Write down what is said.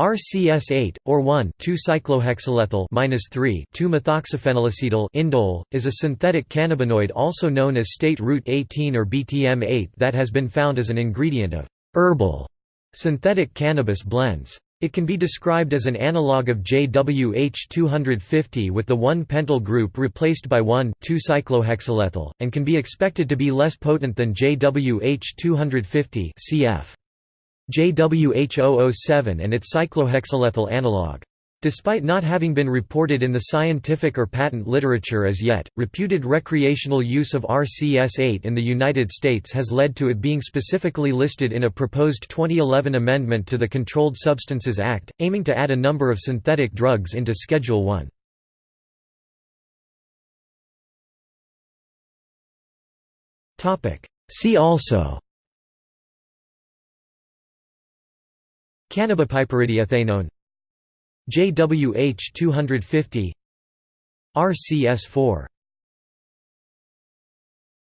RCS8 or 1,2-cyclohexylethyl (2-methoxyphenylacetyl) indole is a synthetic cannabinoid also known as state root 18 or BTM8 that has been found as an ingredient of herbal synthetic cannabis blends. It can be described as an analog of JWH250 with the 1-pentyl group replaced by 1,2-cyclohexylethyl, and can be expected to be less potent than JWH250 cf. JWH007 and its cyclohexylethyl analog. Despite not having been reported in the scientific or patent literature as yet, reputed recreational use of RCS8 in the United States has led to it being specifically listed in a proposed 2011 amendment to the Controlled Substances Act, aiming to add a number of synthetic drugs into Schedule 1. See also Cannabipiperidiethanone JWH 250 RCS4